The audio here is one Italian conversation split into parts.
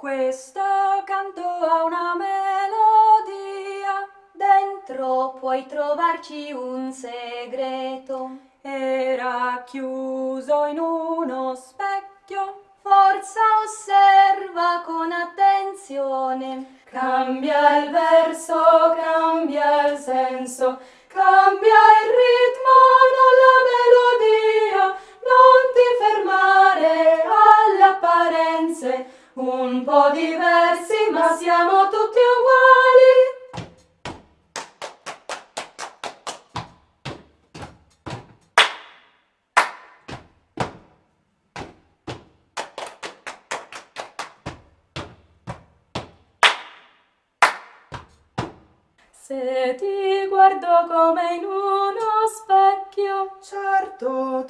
Questo canto ha una melodia, dentro puoi trovarci un segreto. Era chiuso in uno specchio, forza osserva con attenzione. Cambia il verso, cambia il senso, cambia il ritmo, non la melodia. Non ti fermare alle apparenze, un po' diversi ma siamo tutti uguali. Se ti guardo come in uno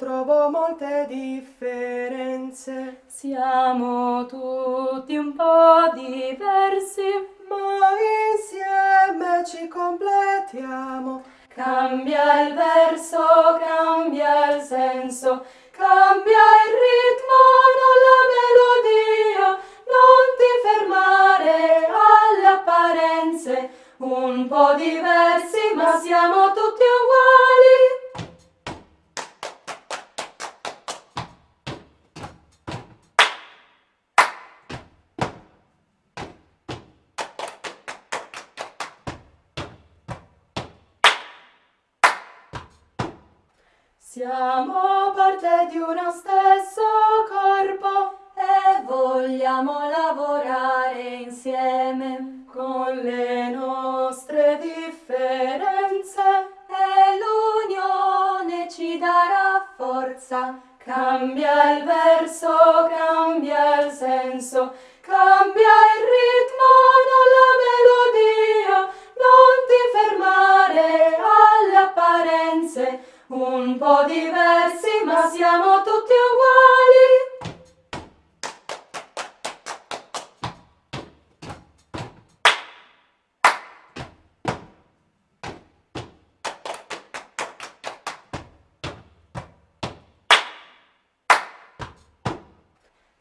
trovo molte differenze. Siamo tutti un po' diversi, ma insieme ci completiamo. Cambia il verso, cambia il senso, cambia il ritmo, non la melodia. Non ti fermare alle apparenze, un po' diversi ma siamo tutti uguali. Siamo parte di uno stesso corpo e vogliamo lavorare insieme con le nostre differenze e l'unione ci darà forza. Cambia il verso, cambia il senso, cambia il ritmo, non la melodia. Non ti fermare alle apparenze, un po' diversi ma siamo tutti uguali.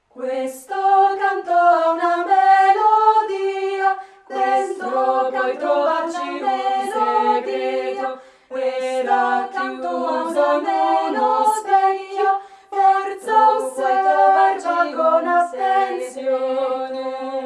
Questo canto ha una melodia, questo puoi trovare. Sione